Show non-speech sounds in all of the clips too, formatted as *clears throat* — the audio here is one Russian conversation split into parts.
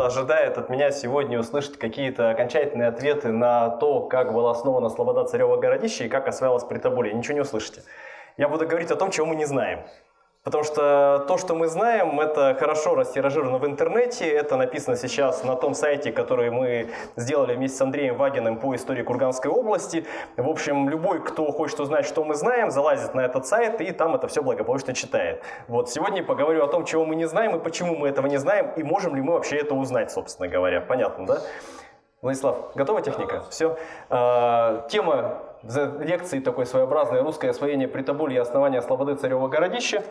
кто-то ожидает от меня сегодня услышать какие-то окончательные ответы на то, как была основана Слобода Царева городище и как осваивалась Притоболье. Ничего не услышите. Я буду говорить о том, чего мы не знаем. Потому что то, что мы знаем, это хорошо растиражировано в интернете, это написано сейчас на том сайте, который мы сделали вместе с Андреем Вагиным по истории Курганской области. В общем, любой, кто хочет узнать, что мы знаем, залазит на этот сайт и там это все благополучно читает. Вот сегодня поговорю о том, чего мы не знаем и почему мы этого не знаем, и можем ли мы вообще это узнать, собственно говоря. Понятно, да? Владислав, готова техника? Все. А, лекции такой своеобразной «Русское освоение Притоболья и основание Слободы Царева городища».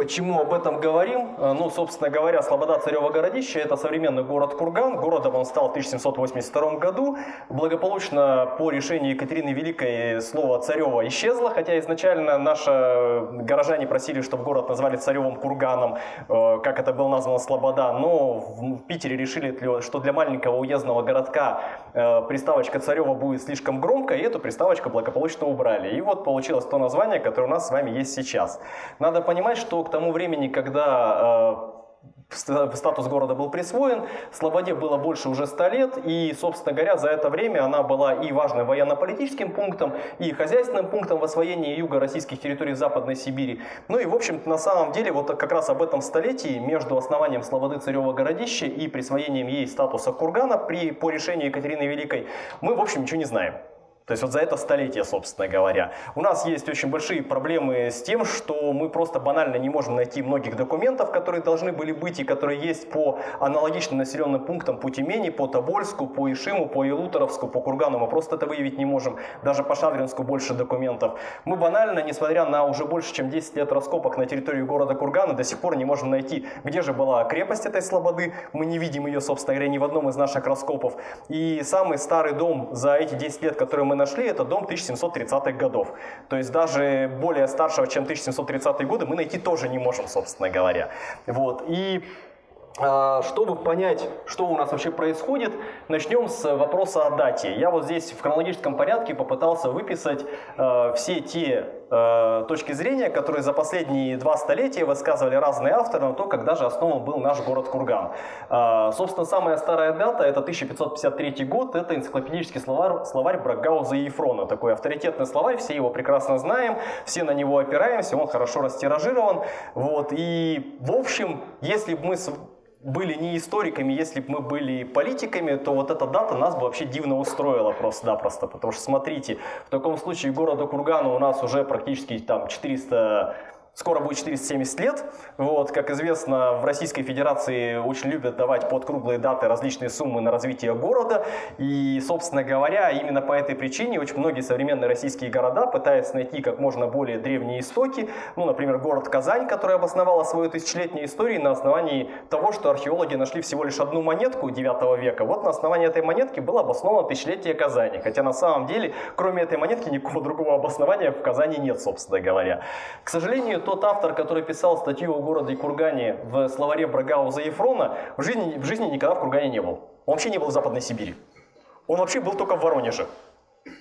Почему об этом говорим? Э, ну, собственно говоря, Слобода Царева городище – это современный город Курган. Городом он стал в 1782 году. Благополучно по решению Екатерины Великой слово «царева» исчезло, хотя изначально наши горожане просили, чтобы город назвали Царевым Курганом, э, как это был назван Слобода. Но в Питере решили, что для маленького уездного городка э, приставочка Царева будет слишком громко, и эту приставочку благополучно убрали. И вот получилось то название, которое у нас с вами есть сейчас. Надо понимать, что к тому времени, когда э, статус города был присвоен, Слободе было больше уже 100 лет, и, собственно говоря, за это время она была и важным военно-политическим пунктом, и хозяйственным пунктом в освоении юга российских территорий Западной Сибири. Ну и, в общем на самом деле, вот как раз об этом столетии между основанием Слободы Царева городища и присвоением ей статуса кургана при, по решению Екатерины Великой мы, в общем, ничего не знаем. То есть вот за это столетие, собственно говоря. У нас есть очень большие проблемы с тем, что мы просто банально не можем найти многих документов, которые должны были быть и которые есть по аналогичным населенным пунктам по Тюмени, по Тобольску, по Ишиму, по Илуторовску, по Кургану. Мы просто это выявить не можем. Даже по Шадринску больше документов. Мы банально, несмотря на уже больше чем 10 лет раскопок на территории города Кургана, до сих пор не можем найти, где же была крепость этой слободы. Мы не видим ее, собственно говоря, ни в одном из наших раскопов. И самый старый дом за эти 10 лет, который мы нашли, это дом 1730-х годов. То есть даже более старшего, чем 1730-е годы, мы найти тоже не можем, собственно говоря. Вот. И а, чтобы понять, что у нас вообще происходит, начнем с вопроса о дате. Я вот здесь в хронологическом порядке попытался выписать э, все те э, точки зрения, которые за последние два столетия высказывали разные авторы на то, когда же основан был наш город Курган. Э, собственно, самая старая дата, это 1553 год, это энциклопедический словарь, словарь Брагауза и Ефрона. Такой авторитетный словарь, все его прекрасно знаем, все на него опираемся, он хорошо растиражирован. Вот, и, в общем, если бы мы были не историками, если бы мы были политиками, то вот эта дата нас бы вообще дивно устроила просто-напросто. Потому что, смотрите, в таком случае города Кургана у нас уже практически там 400 Скоро будет 470 лет. Вот, как известно, в Российской Федерации очень любят давать под круглые даты различные суммы на развитие города. И, собственно говоря, именно по этой причине очень многие современные российские города пытаются найти как можно более древние истоки. Ну, например, город Казань, который обосновала свою тысячелетнюю историю на основании того, что археологи нашли всего лишь одну монетку 9 века. Вот на основании этой монетки было обосновано тысячелетие Казани. Хотя на самом деле, кроме этой монетки, никакого другого обоснования в Казани нет, собственно говоря. К сожалению, тот автор, который писал статью о городе Кургане в словаре Брагауза Ефрона, в жизни, в жизни никогда в Кургане не был. Он вообще не был в Западной Сибири. Он вообще был только в Воронеже.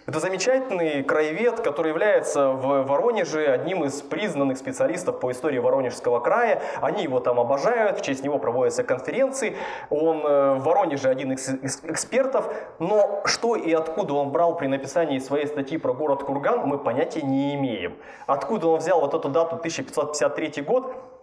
Это замечательный краевед, который является в Воронеже одним из признанных специалистов по истории Воронежского края. Они его там обожают, в честь него проводятся конференции. Он э, в Воронеже один из экспертов. Но что и откуда он брал при написании своей статьи про город Курган, мы понятия не имеем. Откуда он взял вот эту дату 1553 год,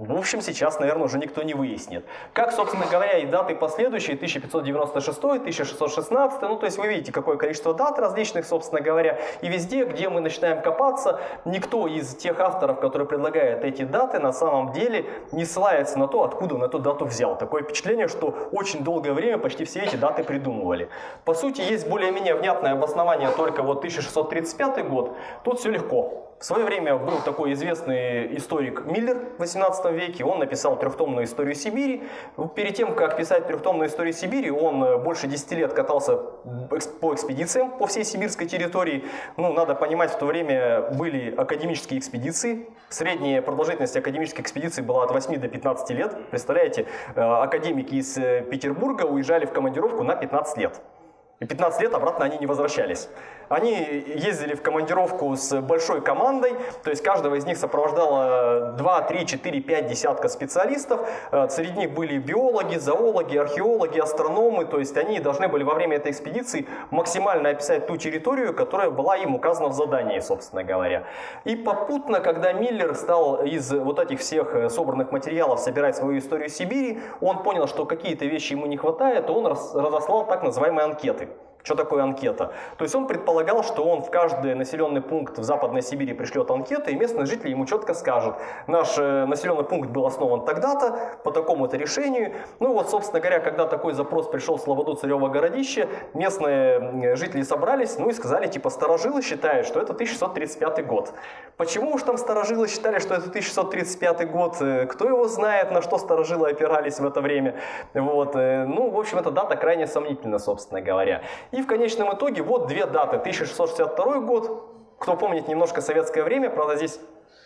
в общем, сейчас, наверное, уже никто не выяснит. Как, собственно говоря, и даты последующие, 1596, 1616, ну, то есть вы видите, какое количество дат различных, собственно говоря, и везде, где мы начинаем копаться, никто из тех авторов, которые предлагают эти даты, на самом деле не ссылается на то, откуда он эту дату взял. Такое впечатление, что очень долгое время почти все эти даты придумывали. По сути, есть более-менее внятное обоснование только вот 1635 год, тут все легко. В свое время был такой известный историк Миллер в 18 веке. Он написал трехтомную историю Сибири. Перед тем, как писать трехтомную историю Сибири, он э, больше 10 лет катался по экспедициям по всей сибирской территории. Ну, надо понимать, в то время были академические экспедиции. Средняя продолжительность академической экспедиции была от 8 до 15 лет. Представляете, э, академики из э, Петербурга уезжали в командировку на 15 лет. И 15 лет обратно они не возвращались. Они ездили в командировку с большой командой, то есть каждого из них сопровождало 2, 3, 4, 5 десятка специалистов. Э, среди них были биологи, зоологи, археологи, астрономы, то есть они должны были во время этой экспедиции максимально описать ту территорию, которая была им указана в задании, собственно говоря. И попутно, когда Миллер стал из вот этих всех э, собранных материалов собирать свою историю Сибири, он понял, что какие-то вещи ему не хватает, и он разослал так называемые анкеты. Что такое анкета? То есть он предполагал, что он в каждый населенный пункт в Западной Сибири пришлет анкеты, и местные жители ему четко скажут, наш э, населенный пункт был основан тогда-то, по такому-то решению. Ну вот, собственно говоря, когда такой запрос пришел в Слободу Царево городище, местные жители собрались, ну и сказали, типа, старожилы считают, что это 1635 год. Почему уж там старожилы считали, что это 1635 год? Э, кто его знает, на что старожилы опирались в это время? Вот. Э, ну, в общем, эта дата крайне сомнительна, собственно говоря. И в конечном итоге вот две даты. 1662 год, кто помнит немножко советское время, правда здесь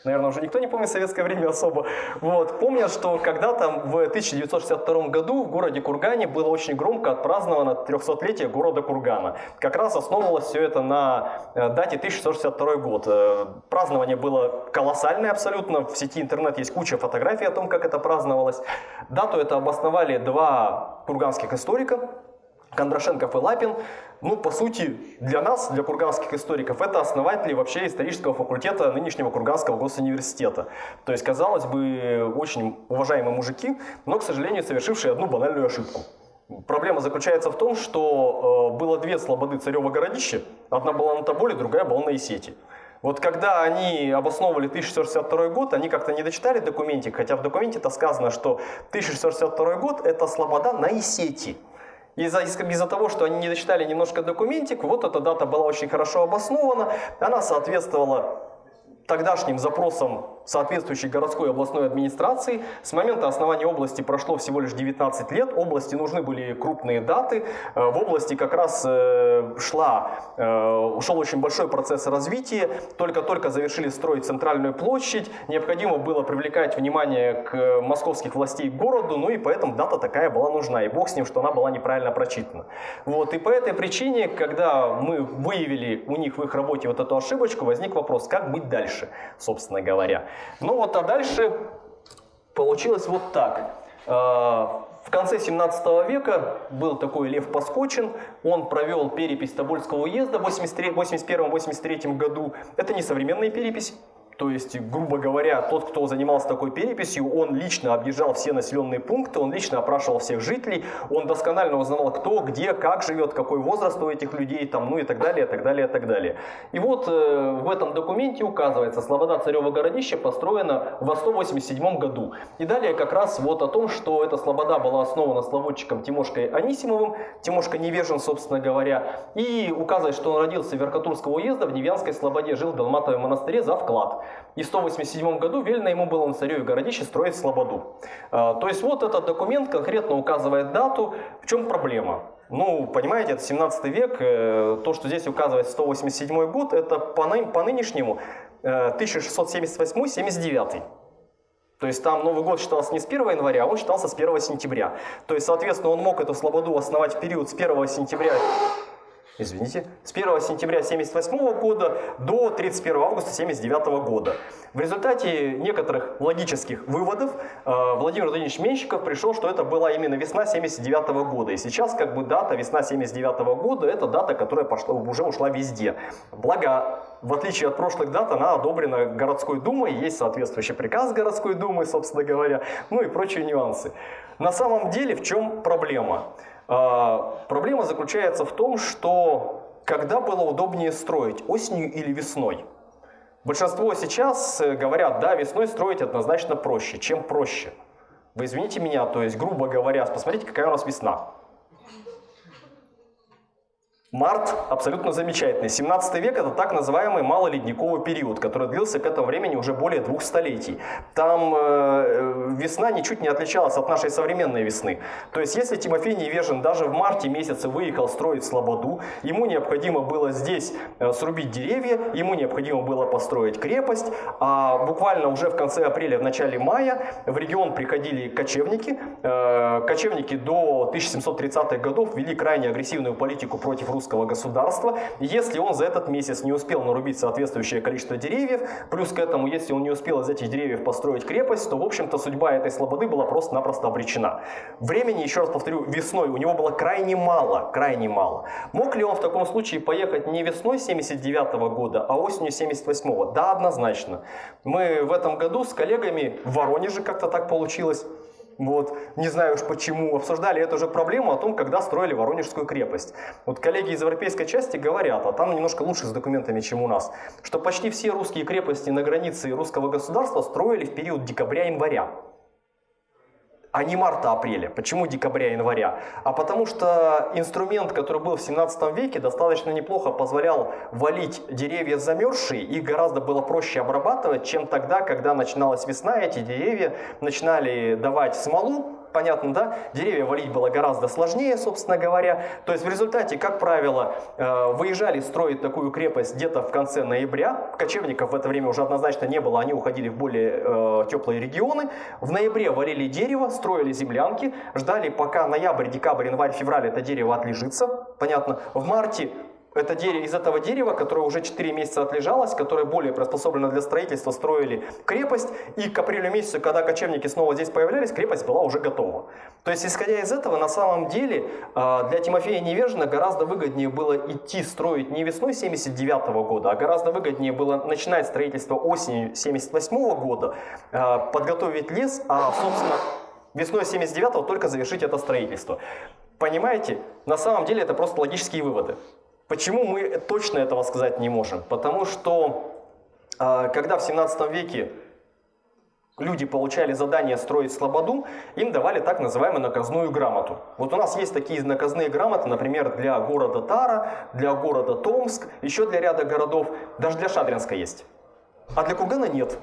наверное, уже никто не помнит советское время особо, вот, помнят, что когда-то в 1962 году в городе Кургане было очень громко отпраздновано 300-летие города Кургана. Как раз основывалось все это на э, дате 1662 год. Э, празднование было колоссальное абсолютно, в сети интернет есть куча фотографий о том, как это праздновалось. Дату это обосновали два курганских историка, Кондрашенков и Лапин, ну, по сути, для нас, для курганских историков, это основатели вообще исторического факультета нынешнего Курганского госуниверситета. То есть, казалось бы, очень уважаемые мужики, но, к сожалению, совершившие одну банальную ошибку. Проблема заключается в том, что э, было две слободы царева городища. Одна была на Тоболе, другая была на Исете. Вот когда они обосновывали 1662 год, они как-то не дочитали документик, хотя в документе-то сказано, что 1662 год это слобода на Исете. Из-за из, из того, что они не дочитали немножко документик, вот эта дата была очень хорошо обоснована, она соответствовала тогдашним запросам соответствующей городской областной администрации. С момента основания области прошло всего лишь 19 лет. Области нужны были крупные даты. Э, в области как раз э, шла, э, ушел очень большой процесс развития. Только-только завершили строить центральную площадь. Необходимо было привлекать внимание к московских властей к городу. Ну и поэтому дата такая была нужна. И бог с ним, что она была неправильно прочитана. Вот. И по этой причине, когда мы выявили у них в их работе вот эту ошибочку, возник вопрос, как быть дальше, собственно говоря. Ну вот, а дальше получилось вот так. А, в конце 17 века был такой Лев Паскочин, он провел перепись Тобольского уезда в 81-83 году. Это не современная перепись, то есть, грубо говоря, тот, кто занимался такой переписью, он лично объезжал все населенные пункты, он лично опрашивал всех жителей, он досконально узнавал, кто, где, как живет, какой возраст у этих людей, там, ну и так далее, так далее, так далее. И вот э, в этом документе указывается, Слобода Царева городище построена в 187 году. И далее как раз вот о том, что эта Слобода была основана славодчиком Тимошкой Анисимовым, Тимошка невежен, собственно говоря, и указывает, что он родился в Верхотурского уезда, в Невянской Слободе, жил в Долматовом монастыре за вклад. И в 187 году велено ему было на царю и городище строить слободу. А, то есть вот этот документ конкретно указывает дату. В чем проблема? Ну, понимаете, это 17 век, э, то, что здесь указывает 187 год, это по, по нынешнему 1678-79. Э, то есть там Новый год считался не с 1 января, а он считался с 1 сентября. То есть, соответственно, он мог эту слободу основать в период с 1 сентября извините, с 1 сентября 1978 года до 31 августа 1979 года. В результате некоторых логических выводов э, Владимир Владимирович Менщиков пришел, что это была именно весна 1979 года. И сейчас как бы дата весна 1979 года, это дата, которая пошла, уже ушла везде. Благо, в отличие от прошлых дат, она одобрена городской думой, есть соответствующий приказ городской думы, собственно говоря, ну и прочие нюансы. На самом деле в чем проблема? А, проблема заключается в том, что когда было удобнее строить, осенью или весной? Большинство сейчас э, говорят, да, весной строить однозначно проще. Чем проще? Вы извините меня, то есть, грубо говоря, посмотрите, какая у нас весна. Март абсолютно замечательный. 17 век это так называемый малоледниковый период, который длился к этому времени уже более двух столетий. Там э, весна ничуть не отличалась от нашей современной весны. То есть если Тимофей Невежин даже в марте месяце выехал строить Слободу, ему необходимо было здесь э, срубить деревья, ему необходимо было построить крепость, а буквально уже в конце апреля, в начале мая в регион приходили кочевники. Э, кочевники до 1730-х годов вели крайне агрессивную политику против русских русского государства. Если он за этот месяц не успел нарубить соответствующее количество деревьев, плюс к этому, если он не успел из этих деревьев построить крепость, то, в общем-то, судьба этой слободы была просто-напросто обречена. Времени, еще раз повторю, весной у него было крайне мало, крайне мало. Мог ли он в таком случае поехать не весной 79 -го года, а осенью 78 -го? Да, однозначно. Мы в этом году с коллегами в Воронеже как-то так получилось, вот, не знаю уж почему, обсуждали эту же проблему о том, когда строили Воронежскую крепость. Вот коллеги из европейской части говорят, а там немножко лучше с документами, чем у нас, что почти все русские крепости на границе русского государства строили в период декабря-января а не марта-апреля. Почему декабря-января? А потому что инструмент, который был в 17 веке, достаточно неплохо позволял валить деревья замерзшие, их гораздо было проще обрабатывать, чем тогда, когда начиналась весна, эти деревья начинали давать смолу, понятно, да? Деревья валить было гораздо сложнее, собственно говоря. То есть в результате, как правило, э, выезжали строить такую крепость где-то в конце ноября. Кочевников в это время уже однозначно не было, они уходили в более э, теплые регионы. В ноябре валили дерево, строили землянки, ждали пока ноябрь, декабрь, январь, февраль это дерево отлежится. Понятно. В марте это дерево, из этого дерева, которое уже 4 месяца отлежалось, которое более приспособлено для строительства, строили крепость. И к апрелю месяцу, когда кочевники снова здесь появлялись, крепость была уже готова. То есть, исходя из этого, на самом деле а, для Тимофея Невежина гораздо выгоднее было идти строить не весной 79 -го года, а гораздо выгоднее было начинать строительство осенью 78 -го года, а, подготовить лес, а, собственно, весной 79 только завершить это строительство. Понимаете? На самом деле это просто логические выводы. Почему мы точно этого сказать не можем? Потому что а, когда в 17 веке люди получали задание строить слободу, им давали так называемую наказную грамоту. Вот у нас есть такие наказные грамоты, например, для города Тара, для города Томск, еще для ряда городов, даже для Шадринска есть. А для Кургана нет.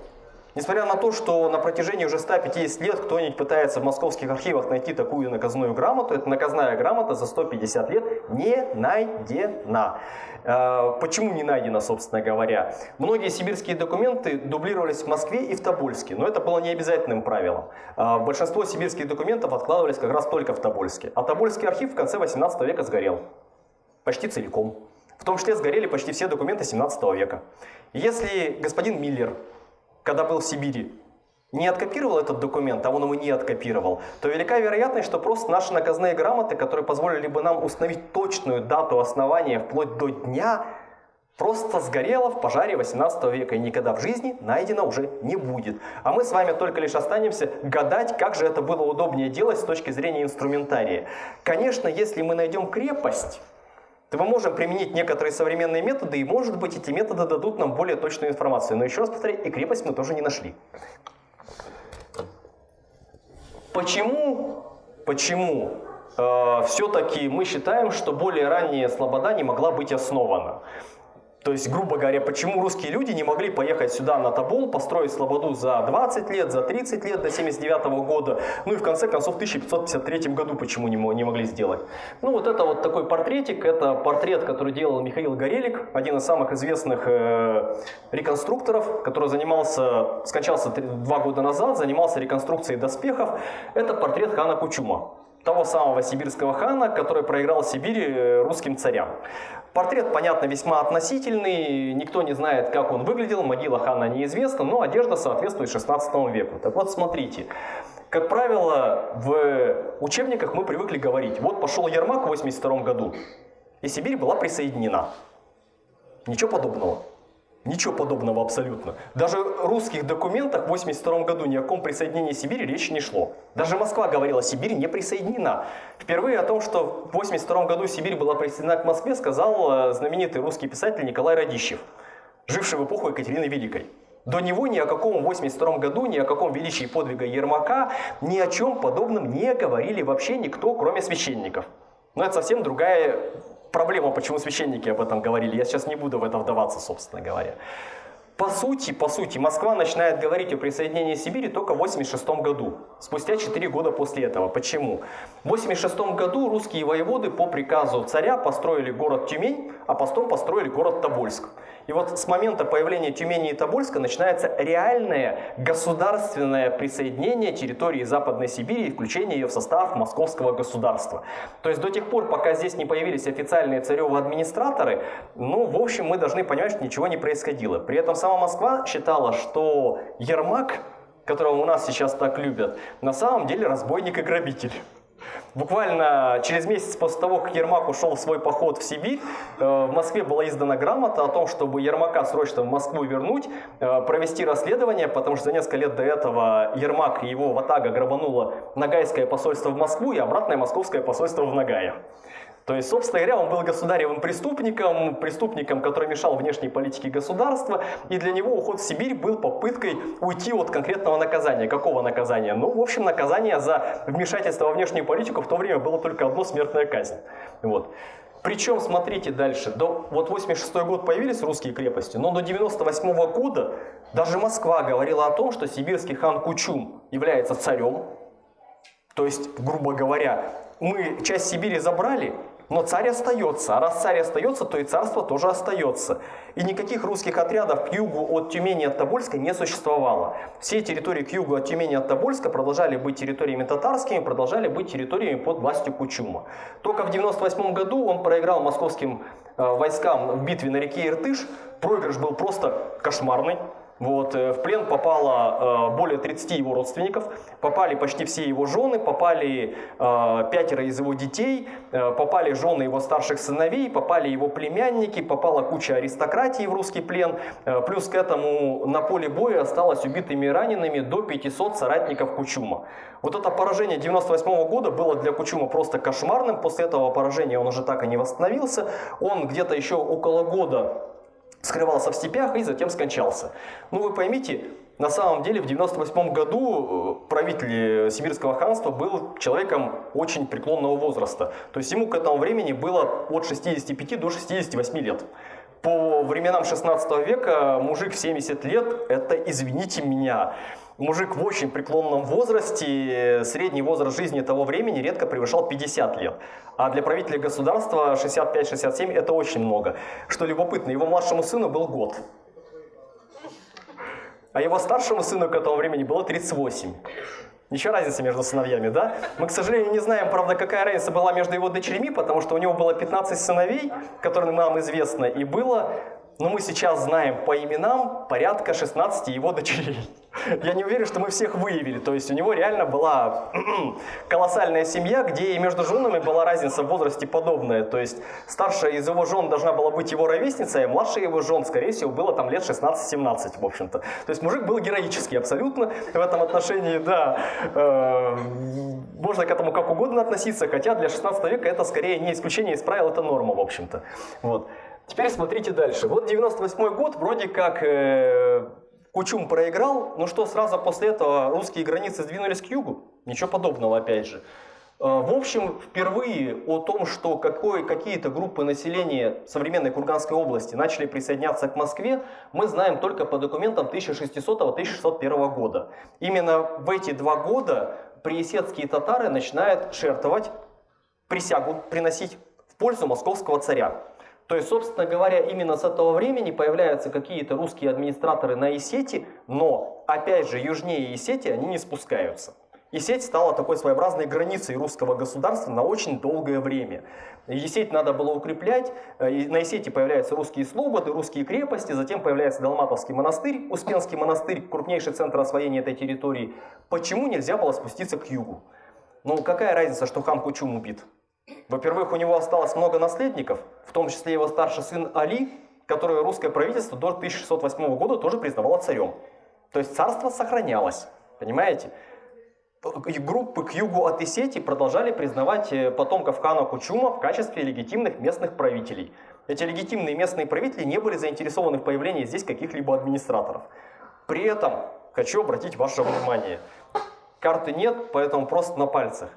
Несмотря на то, что на протяжении уже 150 лет кто-нибудь пытается в московских архивах найти такую наказную грамоту, эта наказная грамота за 150 лет не найдена. А, почему не найдена, собственно говоря? Многие сибирские документы дублировались в Москве и в Тобольске, но это было не обязательным правилом. А, большинство сибирских документов откладывались как раз только в Тобольске. А Тобольский архив в конце 18 века сгорел. Почти целиком. В том числе сгорели почти все документы 17 века. Если господин Миллер когда был в Сибири, не откопировал этот документ, а он его не откопировал, то велика вероятность, что просто наши наказные грамоты, которые позволили бы нам установить точную дату основания вплоть до дня, просто сгорела в пожаре 18 века и никогда в жизни найдено уже не будет. А мы с вами только лишь останемся гадать, как же это было удобнее делать с точки зрения инструментария. Конечно, если мы найдем крепость, то мы можем применить некоторые современные методы, и может быть эти методы дадут нам более точную информацию. Но еще раз повторяю, и крепость мы тоже не нашли. Почему, почему э, все-таки мы считаем, что более ранняя слобода не могла быть основана? То есть, грубо говоря, почему русские люди не могли поехать сюда на Тобол, построить Слободу за 20 лет, за 30 лет до 79 -го года, ну и в конце концов в 1553 году почему не, не могли сделать. Ну вот это вот такой портретик, это портрет, который делал Михаил Горелик, один из самых известных э, реконструкторов, который занимался, скончался 3, два года назад, занимался реконструкцией доспехов. Это портрет хана Кучума того самого сибирского хана, который проиграл Сибири э, русским царям. Портрет, понятно, весьма относительный, никто не знает, как он выглядел, могила хана неизвестна, но одежда соответствует 16 веку. Так вот, смотрите, как правило, в учебниках мы привыкли говорить, вот пошел Ермак в 82 году, и Сибирь была присоединена. Ничего подобного. Ничего подобного абсолютно. Даже в русских документах в 1982 году ни о каком присоединении Сибири речи не шло. Даже Москва говорила, Сибирь не присоединена. Впервые о том, что в 1982 году Сибирь была присоединена к Москве, сказал э, знаменитый русский писатель Николай Радищев, живший в эпоху Екатерины Великой. До него ни о каком 82 году, ни о каком величии подвига Ермака, ни о чем подобном не говорили вообще никто, кроме священников. Но это совсем другая проблема, почему священники об этом говорили. Я сейчас не буду в это вдаваться, собственно говоря. По сути, по сути, Москва начинает говорить о присоединении Сибири только в 86 году, спустя 4 года после этого. Почему? В 86 году русские воеводы по приказу царя построили город Тюмень, а потом построили город Тобольск. И вот с момента появления Тюмени и Тобольска начинается реальное государственное присоединение территории Западной Сибири и включение ее в состав московского государства. То есть до тех пор, пока здесь не появились официальные царевы администраторы, ну, в общем, мы должны понимать, что ничего не происходило. При этом сама Москва считала, что Ермак, которого у нас сейчас так любят, на самом деле разбойник и грабитель. Буквально через месяц после того, как Ермак ушел в свой поход в Сибирь, э, в Москве была издана грамота о том, чтобы Ермака срочно в Москву вернуть, э, провести расследование, потому что за несколько лет до этого Ермак и его ватага грабануло Ногайское посольство в Москву и обратное московское посольство в Ногае. То есть, собственно говоря, он был государевым преступником, преступником, который мешал внешней политике государства, и для него уход в Сибирь был попыткой уйти от конкретного наказания. Какого наказания? Ну, в общем, наказание за вмешательство во внешнюю политику в то время было только одно смертная казнь. Вот. Причем, смотрите дальше, до, вот 86 год появились русские крепости, но до 98 -го года даже Москва говорила о том, что сибирский хан Кучум является царем, то есть, грубо говоря, мы часть Сибири забрали, но царь остается, а раз царь остается, то и царство тоже остается. И никаких русских отрядов к югу от Тюмени от Тобольска не существовало. Все территории к югу от Тюмени от Тобольска продолжали быть территориями татарскими, продолжали быть территориями под властью Кучума. Только в 98 году он проиграл московским э, войскам в битве на реке Иртыш. Проигрыш был просто кошмарный. Вот, э, в плен попало э, более 30 его родственников, попали почти все его жены, попали э, пятеро из его детей, попали жены его старших сыновей, попали его племянники, попала куча аристократии в русский плен. Плюс к этому на поле боя осталось убитыми и ранеными до 500 соратников Кучума. Вот это поражение 98 -го года было для Кучума просто кошмарным. После этого поражения он уже так и не восстановился. Он где-то еще около года скрывался в степях и затем скончался. Ну вы поймите, на самом деле в 98 году э, правитель Сибирского ханства был человеком очень преклонного возраста. То есть ему к этому времени было от 65 до 68 лет. По временам 16 века мужик в 70 лет, это, извините меня, мужик в очень преклонном возрасте, средний возраст жизни того времени редко превышал 50 лет. А для правителя государства 65-67 это очень много. Что любопытно, его младшему сыну был год. А его старшему сыну к этому времени было 38. Ничего разницы между сыновьями, да? Мы, к сожалению, не знаем, правда, какая разница была между его дочерьми, потому что у него было 15 сыновей, которые нам известны, и было но мы сейчас знаем по именам порядка 16 его дочерей. *laughs* Я не уверен, что мы всех выявили. То есть у него реально была *clears throat* колоссальная семья, где и между женами была разница в возрасте подобная. То есть старшая из его жен должна была быть его ровесницей, а младшая его жен, скорее всего, было там лет 16-17, в общем-то. То есть мужик был героический абсолютно в этом отношении, да. Э, можно к этому как угодно относиться, хотя для 16 века это скорее не исключение из правил, это норма, в общем-то. Вот. Теперь смотрите дальше. Вот 98 год, вроде как э, Кучум проиграл, но что сразу после этого русские границы сдвинулись к югу? Ничего подобного, опять же. Э, в общем, впервые о том, что какие-то группы населения современной Курганской области начали присоединяться к Москве, мы знаем только по документам 1600-1601 года. Именно в эти два года приесецкие татары начинают шертовать, присягу приносить в пользу московского царя. То есть, собственно говоря, именно с этого времени появляются какие-то русские администраторы на Исети, но, опять же, южнее Исети они не спускаются. Исеть стала такой своеобразной границей русского государства на очень долгое время. Есеть надо было укреплять, э, на Исете появляются русские слободы, русские крепости, затем появляется Далматовский монастырь, Успенский монастырь, крупнейший центр освоения этой территории. Почему нельзя было спуститься к югу? Ну, какая разница, что хан Кучум убит? Во-первых, у него осталось много наследников, в том числе его старший сын Али, которое русское правительство до 1608 года тоже признавало царем. То есть царство сохранялось, понимаете? Группы к югу от Исети продолжали признавать э, потомков хана Кучума в качестве легитимных местных правителей. Эти легитимные местные правители не были заинтересованы в появлении здесь каких-либо администраторов. При этом хочу обратить ваше внимание. Карты нет, поэтому просто на пальцах.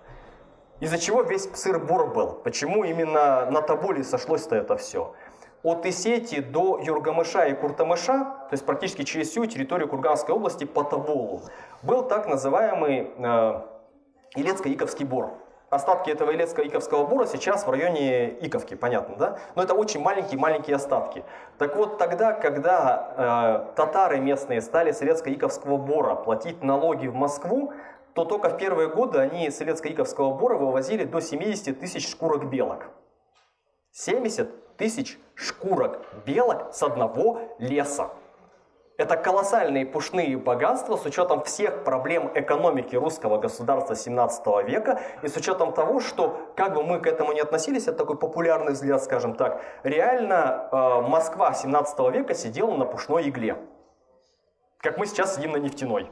Из-за чего весь сыр-бор был? Почему именно на Тоболе сошлось-то это все? От Исети до Юргамыша и Куртамыша, то есть практически через всю территорию Курганской области по Тоболу, был так называемый э, Илецко-Иковский бор. остатки этого Илецкого-Иковского бура сейчас в районе Иковки, понятно, да? Но это очень маленькие-маленькие остатки. Так вот, тогда, когда э, татары местные стали с Илецко-Иковского бора платить налоги в Москву, то только в первые годы они с Илецко-Иковского бора вывозили до 70 тысяч шкурок белок. 70 тысяч шкурок белок с одного леса. Это колоссальные пушные богатства с учетом всех проблем экономики русского государства 17 века и с учетом того, что, как бы мы к этому не относились, это такой популярный взгляд, скажем так, реально э, Москва 17 века сидела на пушной игле, как мы сейчас сидим на нефтяной.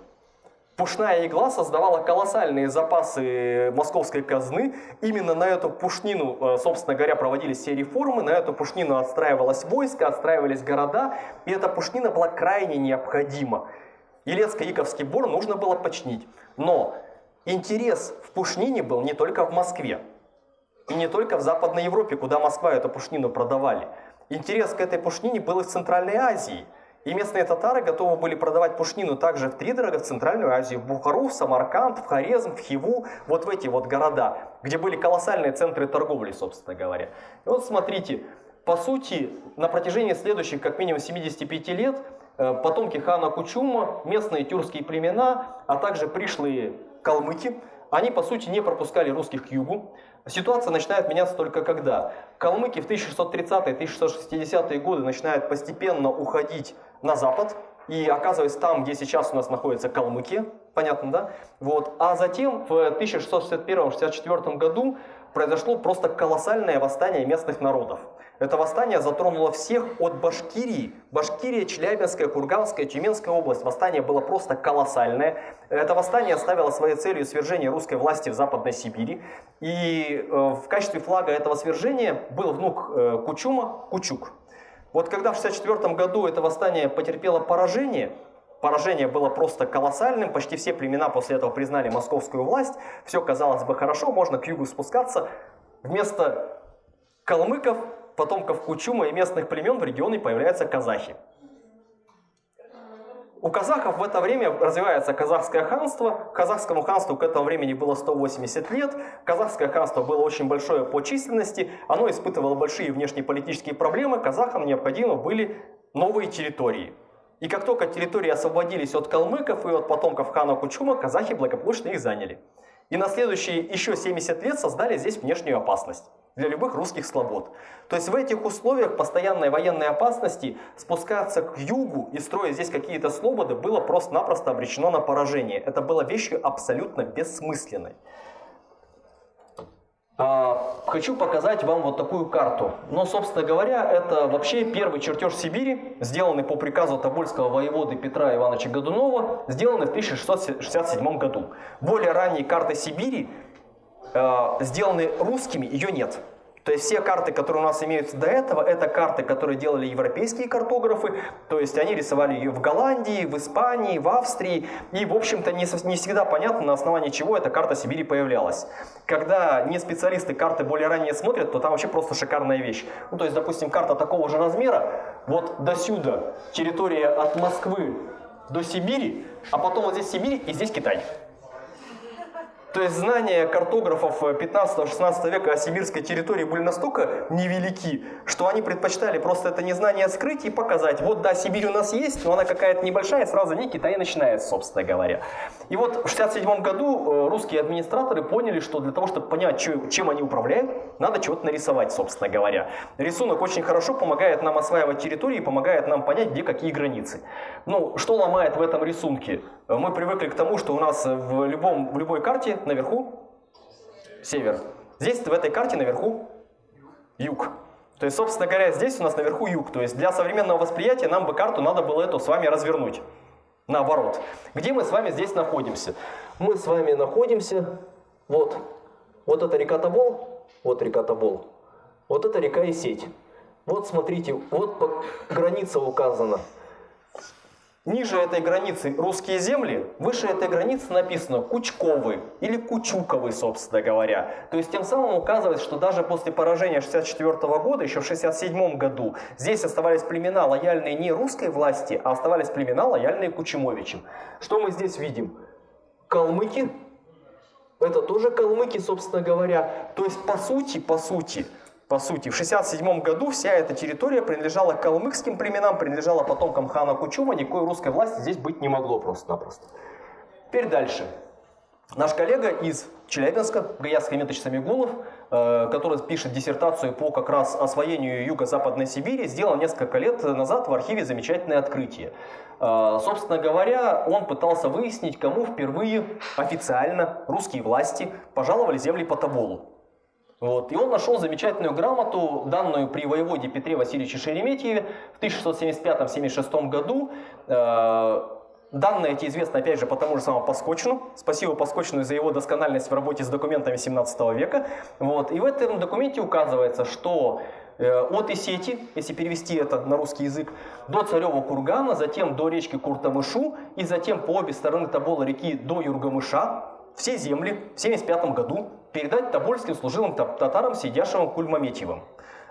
Пушная игла создавала колоссальные запасы московской казны. Именно на эту пушнину, э, собственно говоря, проводились все реформы. На эту пушнину отстраивалось войско, отстраивались города. И эта пушнина была крайне необходима. Елецко-Иковский бор нужно было починить. Но интерес в пушнине был не только в Москве. И не только в Западной Европе, куда Москва эту пушнину продавали. Интерес к этой пушнине был и в Центральной Азии – и местные татары готовы были продавать пушнину также в Тридорога, в Центральную Азию, в Бухару, в Самарканд, в Хорезм, в Хиву, вот в эти вот города, где были колоссальные центры торговли, собственно говоря. И вот смотрите, по сути, на протяжении следующих как минимум 75 лет э, потомки хана Кучума, местные тюркские племена, а также пришлые калмыки, они по сути не пропускали русских к югу. Ситуация начинает меняться только когда калмыки в 1630-1660-е годы начинают постепенно уходить на запад, и оказываясь там, где сейчас у нас находится Калмыкия, понятно, да? Вот. А затем в 1661-64 году произошло просто колоссальное восстание местных народов. Это восстание затронуло всех от Башкирии. Башкирия, Челябинская, Курганская, Тюменская область. Восстание было просто колоссальное. Это восстание ставило своей целью свержение русской власти в Западной Сибири. И э, в качестве флага этого свержения был внук э, Кучума Кучук. Вот когда в 1964 году это восстание потерпело поражение, поражение было просто колоссальным, почти все племена после этого признали московскую власть, все казалось бы хорошо, можно к югу спускаться. Вместо калмыков, потомков Кучума и местных племен в регионе появляются казахи. У казахов в это время развивается казахское ханство. Казахскому ханству к этому времени было 180 лет. Казахское ханство было очень большое по численности. Оно испытывало большие внешнеполитические проблемы. Казахам необходимы были новые территории. И как только территории освободились от калмыков и от потомков хана Кучума, казахи благополучно их заняли. И на следующие еще 70 лет создали здесь внешнюю опасность для любых русских слобод. То есть в этих условиях постоянной военной опасности спускаться к югу и строить здесь какие-то слободы было просто-напросто обречено на поражение. Это было вещью абсолютно бессмысленной. А, хочу показать вам вот такую карту. Но, собственно говоря, это вообще первый чертеж Сибири, сделанный по приказу Тобольского воеводы Петра Ивановича Годунова, сделанный в 1667 году. Более ранние карты Сибири э, сделаны русскими, ее нет. То есть все карты, которые у нас имеются до этого, это карты, которые делали европейские картографы, то есть они рисовали ее в Голландии, в Испании, в Австрии, и в общем-то не, не всегда понятно, на основании чего эта карта Сибири появлялась. Когда не специалисты карты более ранее смотрят, то там вообще просто шикарная вещь. Ну то есть, допустим, карта такого же размера, вот до сюда территория от Москвы до Сибири, а потом вот здесь Сибирь и здесь Китай. То есть знания картографов 15-16 века о сибирской территории были настолько невелики, что они предпочитали просто это незнание скрыть и показать. Вот да, Сибирь у нас есть, но она какая-то небольшая, сразу не Китай начинает, собственно говоря. И вот в 67 году э, русские администраторы поняли, что для того, чтобы понять, чем они управляют, надо чего-то нарисовать, собственно говоря. Рисунок очень хорошо помогает нам осваивать территории, помогает нам понять, где какие границы. Ну, что ломает в этом рисунке? Мы привыкли к тому, что у нас в, любом, в любой карте наверху север. Здесь в этой карте наверху юг. То есть, собственно говоря, здесь у нас наверху юг. То есть для современного восприятия нам бы карту надо было эту с вами развернуть. Наоборот. Где мы с вами здесь находимся? Мы с вами находимся, вот, вот это река Тобол, вот река Тобол, вот это река Исеть. Вот смотрите, вот граница указана. Ниже этой границы русские земли, выше этой границы написано Кучковы или Кучуковы, собственно говоря. То есть тем самым указывает, что даже после поражения 64 года, еще в 67 году, здесь оставались племена, лояльные не русской власти, а оставались племена, лояльные Кучумовичам. Что мы здесь видим? Калмыки, Это тоже калмыки, собственно говоря. То есть, по сути, по сути, по сути, в 67 году вся эта территория принадлежала калмыкским племенам, принадлежала потомкам хана Кучума, никакой русской власти здесь быть не могло просто-напросто. Теперь дальше. Наш коллега из Челябинска, Гаяс Хамитович Самигулов, э, который пишет диссертацию по как раз освоению юго-западной Сибири, сделал несколько лет назад в архиве замечательное открытие. Э, собственно говоря, он пытался выяснить, кому впервые официально русские власти пожаловали земли по Тоболу. Вот. И он нашел замечательную грамоту, данную при воеводе Петре Васильевиче Шереметьеве в 1675-76 году. Э, данные эти известны, опять же, по тому же самому Паскочину. Спасибо Паскочину за его доскональность в работе с документами 17 века. Вот. И в этом документе указывается, что э, от Исети, если перевести это на русский язык, до Царева кургана, затем до речки Куртамышу и затем по обе стороны Тобола реки до Юргамыша, все земли в 1975 году передать тобольским служилым татарам, сидящим Кульмаметьевым.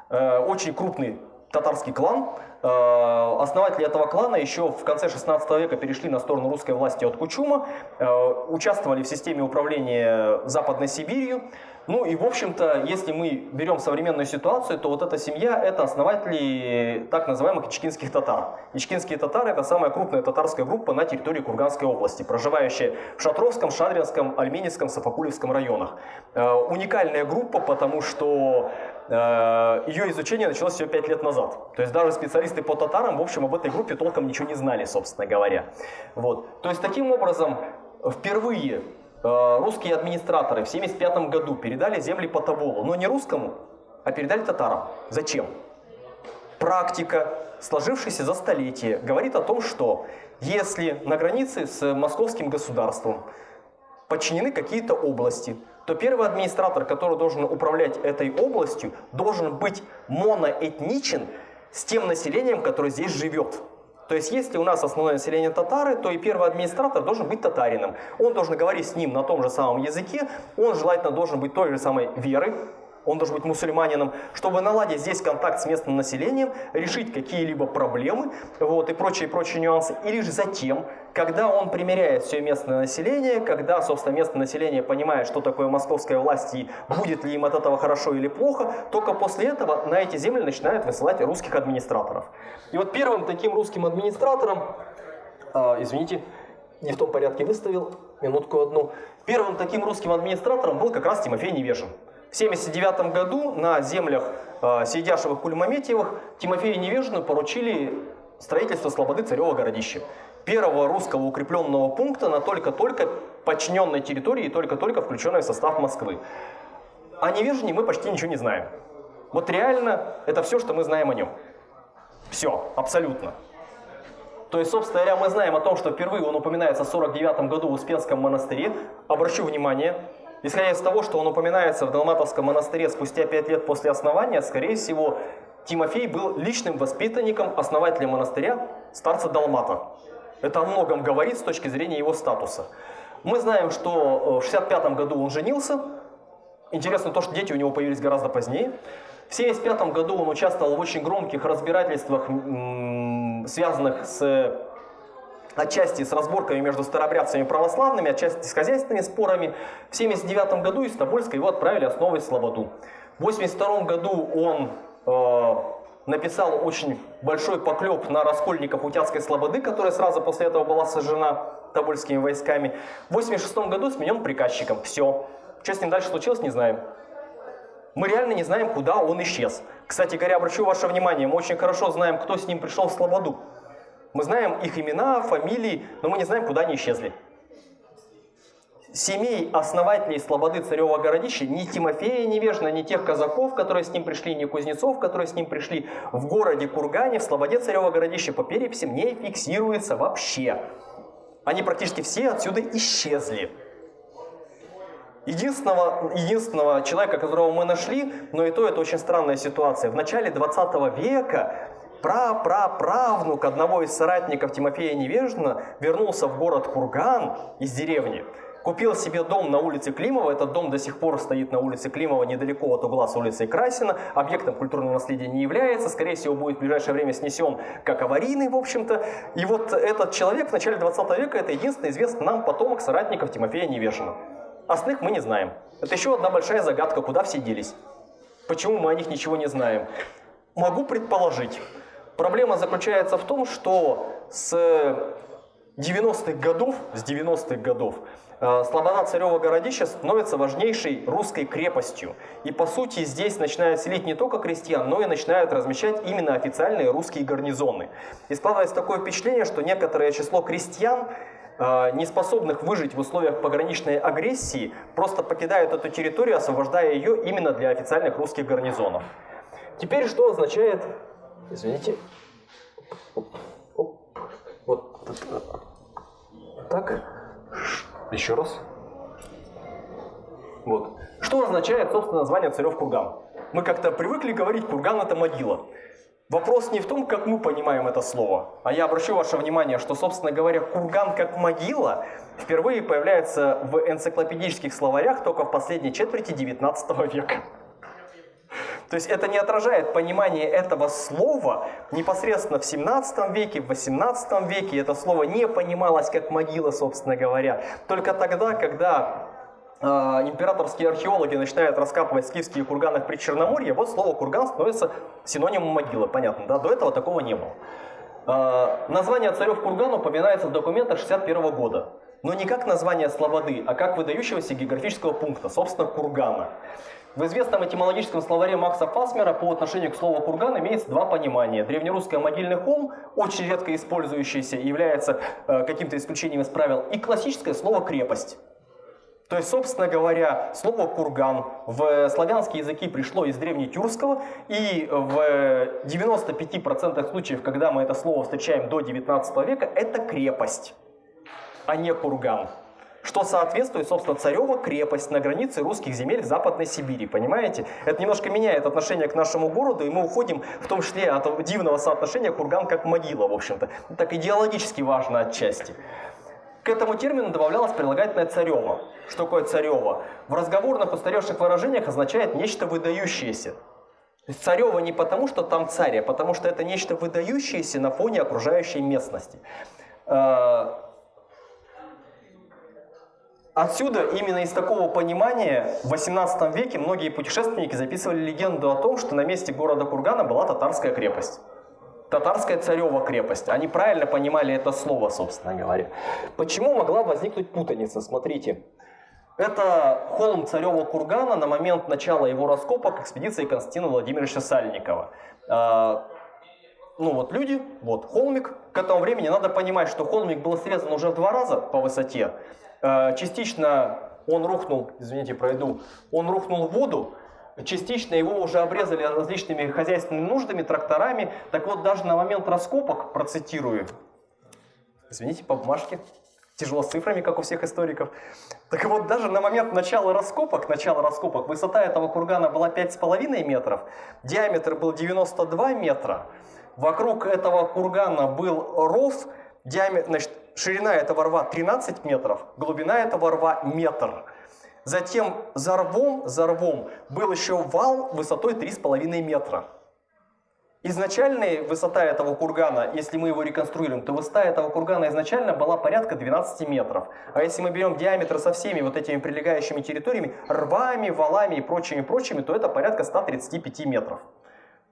Э, очень крупный татарский клан. Э, основатели этого клана еще в конце 16 века перешли на сторону русской власти от Кучума, э, участвовали в системе управления Западной Сибирью. Ну и, в общем-то, если мы берем современную ситуацию, то вот эта семья – это основатели так называемых ичкинских татар. Ичкинские татары – это самая крупная татарская группа на территории Курганской области, проживающая в Шатровском, Шадринском, Альменецком, Сафакулевском районах. Э, уникальная группа, потому что ее изучение началось всего 5 лет назад. То есть даже специалисты по татарам, в общем, об этой группе толком ничего не знали, собственно говоря. Вот. То есть таким образом, впервые Э, русские администраторы в 1975 году передали земли по Тоболу, но не русскому, а передали татарам. Зачем? Практика, сложившаяся за столетие, говорит о том, что если на границе с московским государством подчинены какие-то области, то первый администратор, который должен управлять этой областью, должен быть моноэтничен с тем населением, которое здесь живет. То есть, если у нас основное население татары, то и первый администратор должен быть татарином. Он должен говорить с ним на том же самом языке, он желательно должен быть той же самой веры, он должен быть мусульманином, чтобы наладить здесь контакт с местным населением, решить какие-либо проблемы вот, и прочие-прочие нюансы. И лишь затем, когда он примеряет все местное население, когда, собственно, местное население понимает, что такое московская власть и будет ли им от этого хорошо или плохо, только после этого на эти земли начинают высылать русских администраторов. И вот первым таким русским администратором, э, извините, не в том порядке выставил, минутку одну, первым таким русским администратором был как раз Тимофей Невежин. В 1979 году на землях э, Кульмаметьевых Тимофею Невежину поручили строительство Слободы Царева городища. Первого русского укрепленного пункта на только-только подчиненной территории и только-только включенной в состав Москвы. О Невежине мы почти ничего не знаем. Вот реально это все, что мы знаем о нем. Все, абсолютно. То есть, собственно говоря, мы знаем о том, что впервые он упоминается в 49 году в Успенском монастыре. Обращу внимание, Исходя из того, что он упоминается в Далматовском монастыре спустя пять лет после основания, скорее всего, Тимофей был личным воспитанником основателя монастыря, старца Далмата. Это о многом говорит с точки зрения его статуса. Мы знаем, что в 65 году он женился. Интересно то, что дети у него появились гораздо позднее. В 75 году он участвовал в очень громких разбирательствах, связанных с отчасти с разборками между старобрядцами и православными, отчасти с хозяйственными спорами. В 1979 году из Тобольска его отправили основывать Слободу. В 1982 году он э, написал очень большой поклеп на раскольников Утятской Слободы, которая сразу после этого была сожжена тобольскими войсками. В 1986 году сменен приказчиком. Все. Что с ним дальше случилось, не знаем. Мы реально не знаем, куда он исчез. Кстати говоря, обращу ваше внимание, мы очень хорошо знаем, кто с ним пришел в Слободу. Мы знаем их имена, фамилии, но мы не знаем, куда они исчезли. Семей основателей Слободы Царева городища, ни Тимофея Невежна, ни тех казаков, которые с ним пришли, ни кузнецов, которые с ним пришли в городе Кургане, в Слободе Царева городища по переписям не фиксируется вообще. Они практически все отсюда исчезли. Единственного, единственного человека, которого мы нашли, но и то это очень странная ситуация. В начале 20 века прапраправнук одного из соратников Тимофея Невежина вернулся в город Курган из деревни, купил себе дом на улице Климова, этот дом до сих пор стоит на улице Климова, недалеко от угла с улицей Красина, объектом культурного наследия не является, скорее всего будет в ближайшее время снесен как аварийный, в общем-то. И вот этот человек в начале 20 века, это единственный известный нам потомок соратников Тимофея Невежина. Остальных мы не знаем. Это еще одна большая загадка, куда все делись. Почему мы о них ничего не знаем? Могу предположить. Проблема заключается в том, что с 90-х годов, с 90-х годов э, Слобода Царева городища становится важнейшей русской крепостью. И по сути здесь начинают селить не только крестьян, но и начинают размещать именно официальные русские гарнизоны. И складывается такое впечатление, что некоторое число крестьян э, не способных выжить в условиях пограничной агрессии, просто покидают эту территорию, освобождая ее именно для официальных русских гарнизонов. Теперь что означает... Извините. Вот так. Еще раз. Вот. Что означает, собственно, название Царев Курган? Мы как-то привыкли говорить, Курган это могила. Вопрос не в том, как мы понимаем это слово, а я обращу ваше внимание, что, собственно говоря, курган как могила впервые появляется в энциклопедических словарях только в последней четверти 19 века. То есть это не отражает понимание этого слова непосредственно в 17 веке, в 18 веке. Это слово не понималось как могила, собственно говоря. Только тогда, когда э, императорские археологи начинают раскапывать скифские курганы в Причерноморье, вот слово курган становится синонимом могилы, понятно, да? До этого такого не было. Э, название царев кургана упоминается в документах 61 года. Но не как название слободы, а как выдающегося географического пункта, собственно, кургана. В известном этимологическом словаре Макса Фасмера по отношению к слову курган имеется два понимания. Древнерусское могильный холм, очень редко использующийся является э, каким-то исключением из правил, и классическое слово крепость. То есть, собственно говоря, слово «курган» в славянские языки пришло из древнетюркского, и в 95% случаев, когда мы это слово встречаем до 19 века, это крепость, а не курган что соответствует, собственно, царева крепость на границе русских земель в Западной Сибири, понимаете? Это немножко меняет отношение к нашему городу, и мы уходим в том числе от дивного соотношения курган как могила, в общем-то. Так идеологически важно отчасти. К этому термину добавлялось прилагательное царево. Что такое царево? В разговорных устаревших выражениях означает нечто выдающееся. Царево не потому, что там царь, а потому что это нечто выдающееся на фоне окружающей местности. Отсюда, именно из такого понимания, в 18 веке многие путешественники записывали легенду о том, что на месте города Кургана была татарская крепость. Татарская царева крепость. Они правильно понимали это слово, собственно говоря. Почему могла возникнуть путаница? Смотрите. Это холм царева кургана на момент начала его раскопок экспедиции Константина Владимировича Сальникова. А, ну вот люди, вот холмик. К этому времени надо понимать, что холмик был срезан уже в два раза по высоте. Э, частично он рухнул, извините, пройду, он рухнул в воду, частично его уже обрезали различными хозяйственными нуждами, тракторами. Так вот, даже на момент раскопок, процитирую, извините, по бумажке, тяжело с цифрами, как у всех историков. Так вот, даже на момент начала раскопок, начала раскопок, высота этого кургана была 5,5 метров, диаметр был 92 метра, вокруг этого кургана был ров, диаметр, значит, ширина этого рва 13 метров, глубина этого рва метр. Затем за рвом, за рвом был еще вал высотой 3,5 метра. Изначальная высота этого кургана, если мы его реконструируем, то высота этого кургана изначально была порядка 12 метров. А если мы берем диаметр со всеми вот этими прилегающими территориями, рвами, валами и прочими-прочими, то это порядка 135 метров.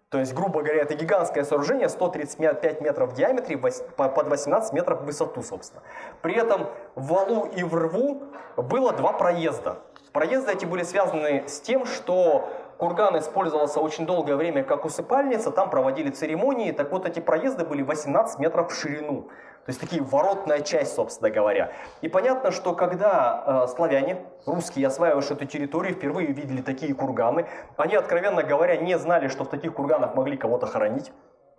То есть, грубо говоря, это гигантское сооружение, 135 метров в диаметре, под 18 метров в высоту, собственно. При этом в валу и в рву было два проезда. Проезды эти были связаны с тем, что курган использовался очень долгое время как усыпальница, там проводили церемонии, так вот эти проезды были 18 метров в ширину. То есть такие воротная часть, собственно говоря. И понятно, что когда э, славяне, русские, осваивавшие эту территорию, впервые видели такие курганы, они, откровенно говоря, не знали, что в таких курганах могли кого-то хоронить.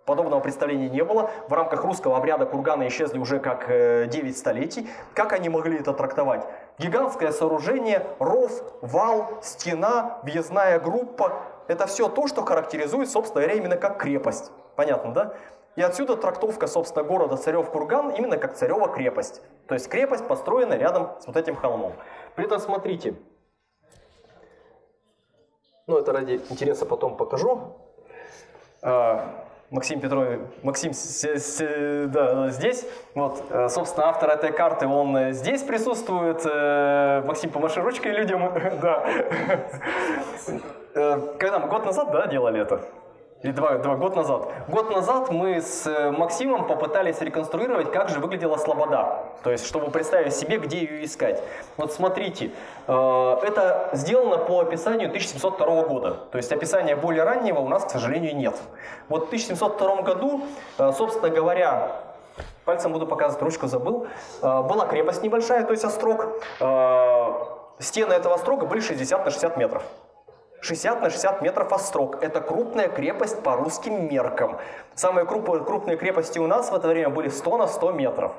Подобного представления не было. В рамках русского обряда курганы исчезли уже как э, 9 столетий. Как они могли это трактовать? Гигантское сооружение, ров, вал, стена, въездная группа. Это все то, что характеризует, собственно говоря, именно как крепость. Понятно, да? И отсюда трактовка, собственно, города Царев-Курган именно как Царева крепость. То есть крепость построена рядом с вот этим холмом. При этом смотрите, ну это ради интереса потом покажу. А, Максим Петрович, Максим с, с, да, здесь. Вот, э, собственно, автор этой карты, он здесь присутствует. Э, Максим, помаши ручкой людям. *laughs* да. Э, когда мы год назад, да, делали это? Или два, два год назад. Год назад мы с э, Максимом попытались реконструировать, как же выглядела Слобода. То есть, чтобы представить себе, где ее искать. Вот смотрите, э, это сделано по описанию 1702 года. То есть, описания более раннего у нас, к сожалению, нет. Вот в 1702 году, э, собственно говоря, пальцем буду показывать, ручку забыл, была крепость небольшая, то есть острог. Стены этого острога были 60 на 60 метров. 60 на 60 метров острог. Это крупная крепость по русским меркам. Самые крупные, крепости у нас в это время были 100 на 100 метров.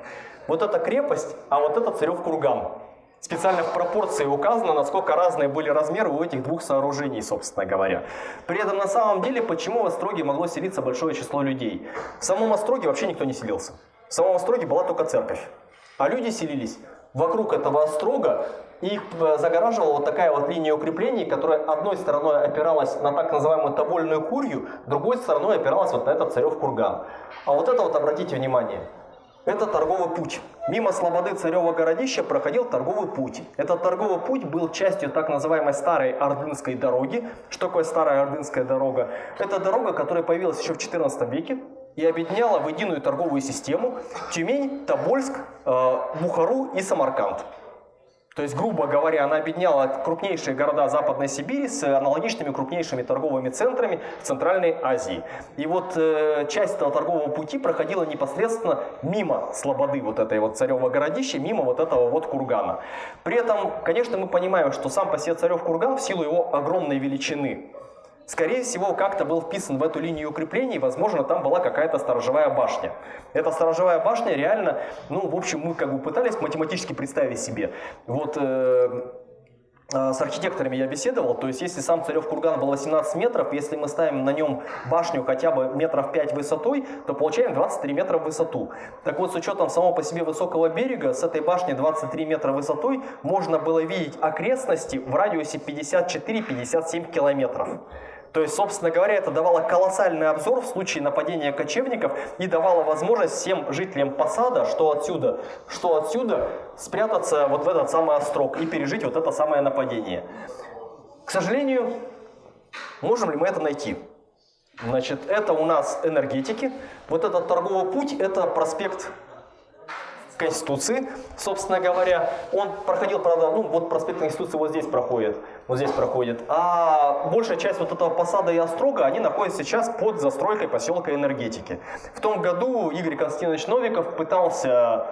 Вот эта крепость, а вот это Царев курган. Специально в пропорции указано, насколько разные были размеры у этих двух сооружений, собственно говоря. При этом на самом деле, почему в Остроге могло селиться большое число людей? В самом Остроге вообще никто не селился. В самом Остроге была только церковь. А люди селились вокруг этого острога, их э, загораживала вот такая вот линия укреплений, которая одной стороной опиралась на так называемую тобольную курью, другой стороной опиралась вот на этот царев курган. А вот это вот, обратите внимание, это торговый путь. Мимо Слободы Царева городища проходил торговый путь. Этот торговый путь был частью так называемой старой Ордынской дороги. Что такое старая Ордынская дорога? Это дорога, которая появилась еще в XIV веке и объединяла в единую торговую систему Тюмень, Тобольск, э, Бухару и Самарканд. То есть, грубо говоря, она объединяла крупнейшие города Западной Сибири с аналогичными крупнейшими торговыми центрами в Центральной Азии. И вот э, часть этого торгового пути проходила непосредственно мимо Слободы, вот этой вот царева городища, мимо вот этого вот кургана. При этом, конечно, мы понимаем, что сам по себе царев курган в силу его огромной величины скорее всего, как-то был вписан в эту линию укреплений, возможно, там была какая-то сторожевая башня. Эта сторожевая башня реально, ну, в общем, мы как бы пытались математически представить себе. Вот э, э с архитекторами я беседовал, то есть если сам Царев курган был 18 метров, если мы ставим на нем башню хотя бы метров 5 высотой, то получаем 23 метра в высоту. Так вот, с учетом самого по себе высокого берега, с этой башни 23 метра высотой можно было видеть окрестности в радиусе 54-57 километров. То есть, собственно говоря, это давало колоссальный обзор в случае нападения кочевников и давало возможность всем жителям посада, что отсюда, что отсюда, спрятаться вот в этот самый острог и пережить вот это самое нападение. К сожалению, можем ли мы это найти? Значит, это у нас энергетики. Вот этот торговый путь, это проспект Конституции, собственно говоря. Он проходил, правда, ну вот проспект Конституции вот здесь проходит, вот здесь проходит. А большая часть вот этого посада и острога, они находятся сейчас под застройкой поселка энергетики. В том году Игорь Константинович Новиков пытался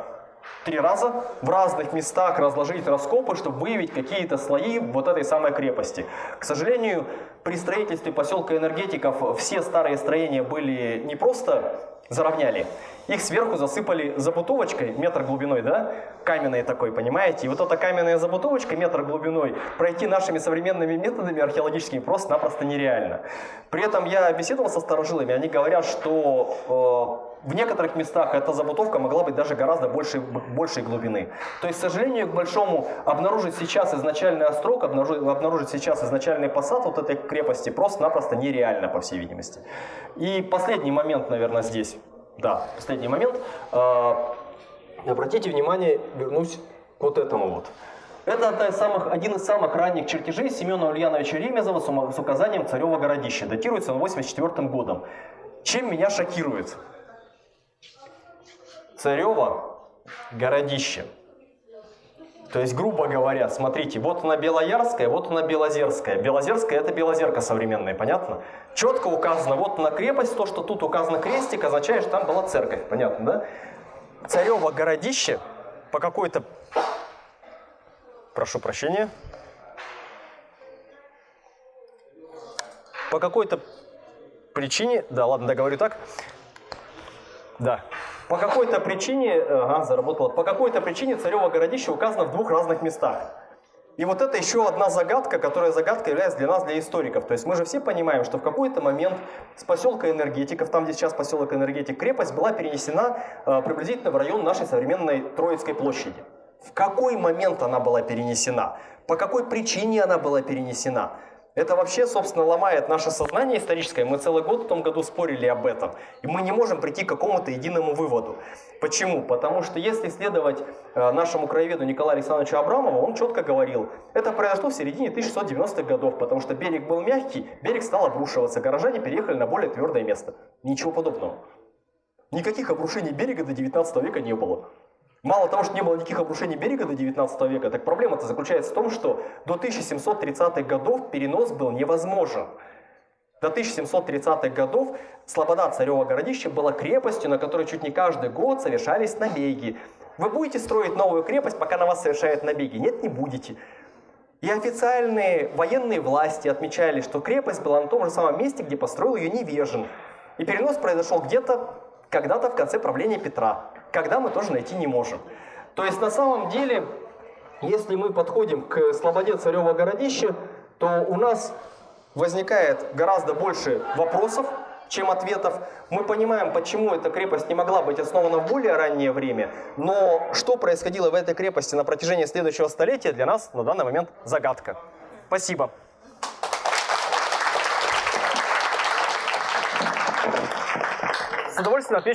три раза в разных местах разложить раскопы, чтобы выявить какие-то слои вот этой самой крепости. К сожалению, при строительстве поселка энергетиков все старые строения были не просто заровняли, их сверху засыпали забутовочкой, метр глубиной, да, каменной такой, понимаете? И вот эта каменная забутовочка, метр глубиной, пройти нашими современными методами археологическими просто-напросто нереально. При этом я беседовал со старожилами, они говорят, что э, в некоторых местах эта забутовка могла быть даже гораздо большей, большей глубины. То есть, к сожалению, к большому, обнаружить сейчас изначальный острог, обнаружить, обнаружить сейчас изначальный посад вот этой крепости просто-напросто нереально, по всей видимости. И последний момент, наверное, здесь. Да, последний момент. А, обратите внимание, вернусь к вот этому вот. Это из самых, один из самых ранних чертежей Семена Ульяновича Ремезова с указанием Царева городища. Датируется он 84 годом. Чем меня шокирует? Царева городище. То есть, грубо говоря, смотрите, вот она Белоярская, вот она Белозерская. Белозерская это Белозерка современная, понятно? Четко указано, вот на крепость, то, что тут указано крестик, означает, что там была церковь, понятно, да? Царево городище по какой-то, прошу прощения, по какой-то причине, да, ладно, договорю так, да, по какой-то причине, ага, заработало, по какой-то причине Царево городище указано в двух разных местах. И вот это еще одна загадка, которая загадка является для нас, для историков. То есть мы же все понимаем, что в какой-то момент с поселка энергетиков, там где сейчас поселок энергетик, крепость была перенесена э, приблизительно в район нашей современной Троицкой площади. В какой момент она была перенесена? По какой причине она была перенесена? Это вообще, собственно, ломает наше сознание историческое. Мы целый год в том году спорили об этом. И мы не можем прийти к какому-то единому выводу. Почему? Потому что если следовать э, нашему краеведу Николаю Александровичу Абрамову, он четко говорил, это произошло в середине 1690-х годов, потому что берег был мягкий, берег стал обрушиваться, горожане переехали на более твердое место. Ничего подобного. Никаких обрушений берега до 19 века не было. Мало того, что не было никаких обрушений берега до 19 века, так проблема-то заключается в том, что до 1730-х годов перенос был невозможен. До 1730-х годов Слобода Царева городище была крепостью, на которой чуть не каждый год совершались набеги. Вы будете строить новую крепость, пока на вас совершают набеги? Нет, не будете. И официальные военные власти отмечали, что крепость была на том же самом месте, где построил ее Невежин. И перенос произошел где-то когда-то в конце правления Петра когда мы тоже найти не можем. То есть на самом деле, если мы подходим к Слободе Царева городища, то у нас возникает гораздо больше вопросов, чем ответов. Мы понимаем, почему эта крепость не могла быть основана в более раннее время, но что происходило в этой крепости на протяжении следующего столетия, для нас на данный момент загадка. Спасибо. С удовольствием отвечу